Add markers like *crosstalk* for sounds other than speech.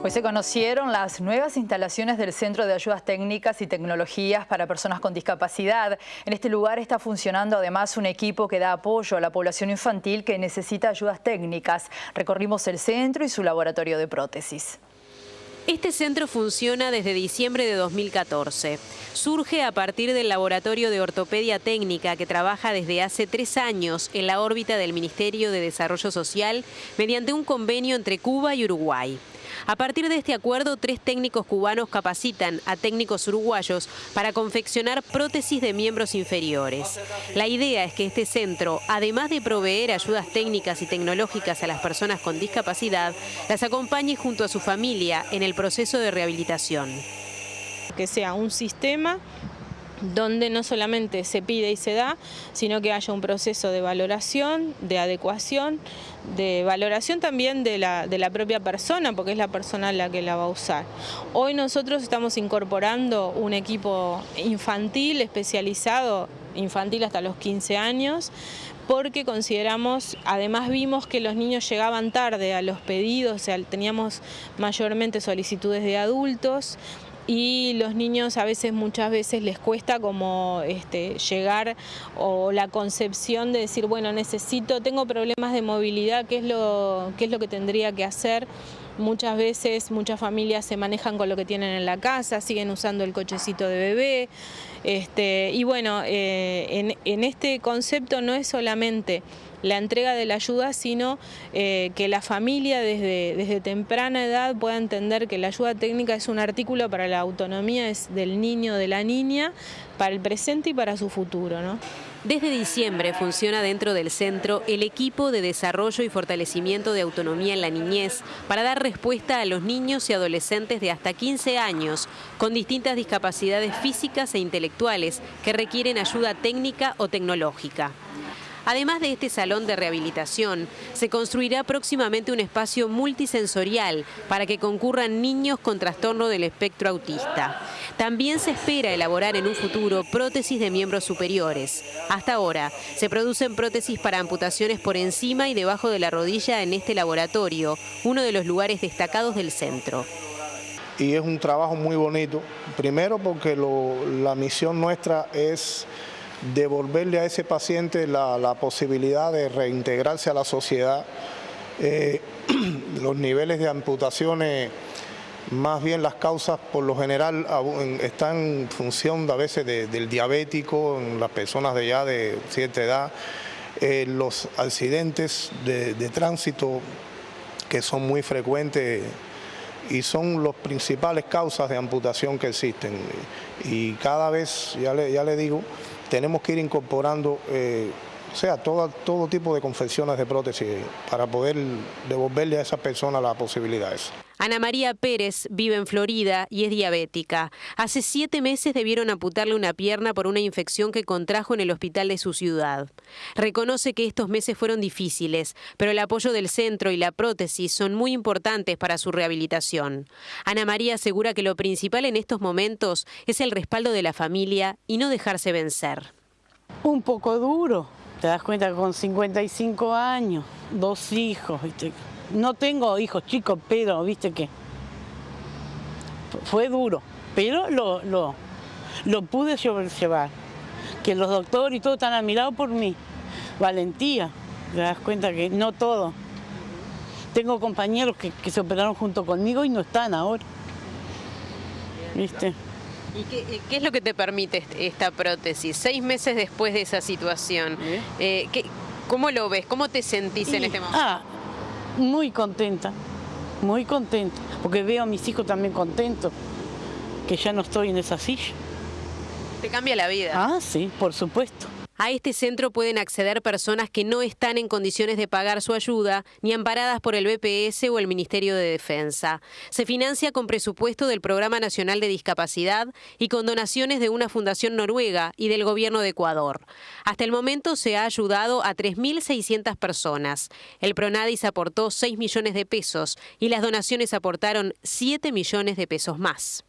Hoy se conocieron las nuevas instalaciones del Centro de Ayudas Técnicas y Tecnologías para Personas con Discapacidad. En este lugar está funcionando además un equipo que da apoyo a la población infantil que necesita ayudas técnicas. Recorrimos el centro y su laboratorio de prótesis. Este centro funciona desde diciembre de 2014. Surge a partir del Laboratorio de Ortopedia Técnica que trabaja desde hace tres años en la órbita del Ministerio de Desarrollo Social mediante un convenio entre Cuba y Uruguay. A partir de este acuerdo, tres técnicos cubanos capacitan a técnicos uruguayos para confeccionar prótesis de miembros inferiores. La idea es que este centro, además de proveer ayudas técnicas y tecnológicas a las personas con discapacidad, las acompañe junto a su familia en el proceso de rehabilitación. Que sea un sistema donde no solamente se pide y se da, sino que haya un proceso de valoración, de adecuación, de valoración también de la, de la propia persona, porque es la persona la que la va a usar. Hoy nosotros estamos incorporando un equipo infantil especializado, infantil hasta los 15 años, porque consideramos, además vimos que los niños llegaban tarde a los pedidos, o sea, teníamos mayormente solicitudes de adultos, y los niños a veces, muchas veces les cuesta como este, llegar o la concepción de decir, bueno, necesito, tengo problemas de movilidad, ¿qué es lo, qué es lo que tendría que hacer? Muchas veces, muchas familias se manejan con lo que tienen en la casa, siguen usando el cochecito de bebé. Este, y bueno, eh, en, en este concepto no es solamente la entrega de la ayuda, sino eh, que la familia desde, desde temprana edad pueda entender que la ayuda técnica es un artículo para la autonomía del niño de la niña, para el presente y para su futuro. Desde diciembre funciona dentro del centro el equipo de desarrollo y fortalecimiento de autonomía en la niñez para dar respuesta a los niños y adolescentes de hasta 15 años con distintas discapacidades físicas e intelectuales que requieren ayuda técnica o tecnológica. Además de este salón de rehabilitación, se construirá próximamente un espacio multisensorial para que concurran niños con trastorno del espectro autista. También se espera elaborar en un futuro prótesis de miembros superiores. Hasta ahora, se producen prótesis para amputaciones por encima y debajo de la rodilla en este laboratorio, uno de los lugares destacados del centro y es un trabajo muy bonito. Primero porque la misión nuestra es devolverle a ese paciente la, posibilidad de reintegrarse a la sociedad. Eh, *clears throat* los niveles de amputaciones, más bien las causas por lo general están en función a veces del diabético, en las personas de ya de cierta edad, eh, los accidentes de, tránsito que son muy frecuentes y son las principales causas de amputación que existen. Y cada vez, ya le digo, tenemos que ir incorporando eh, o sea, todo, todo tipo de confecciones de prótesis para poder devolverle a esa persona las posibilidades. Ana María Pérez vive en Florida y es diabética. Hace siete meses debieron amputarle una pierna por una infección que contrajo en el hospital de su ciudad. Reconoce que estos meses fueron difíciles, pero el apoyo del centro y la prótesis son muy importantes para su rehabilitación. Ana María asegura que lo principal en estos momentos es el respaldo de la familia y no dejarse vencer. Un poco duro, te das cuenta que con 55 años, dos hijos, no tengo hijos chicos, pero viste que fue duro, pero lo, lo, lo pude llevar. Que los doctores y todo están admirados por mí. Valentía, te das cuenta que no todo. Tengo compañeros que, se operaron junto conmigo y no están ahora. ¿Viste? ¿Y qué, es lo que te permite esta prótesis? Seis meses después de esa situación, ¿Eh? Eh, ¿cómo lo ves? ¿Cómo te sentís en este momento? Ah, muy contenta, muy contenta, porque veo a mis hijos también contentos, que ya no estoy en esa silla. ¿Te cambia la vida? Ah, sí, por supuesto. A este centro pueden acceder personas que no están en condiciones de pagar su ayuda ni amparadas por el BPS o el Ministerio de Defensa. Se financia con presupuesto del Programa Nacional de Discapacidad y con donaciones de una fundación noruega y del gobierno de Ecuador. Hasta el momento se ha ayudado a 3.600 personas. El Pronadis aportó 6 millones de pesos y las donaciones aportaron 7 millones de pesos más.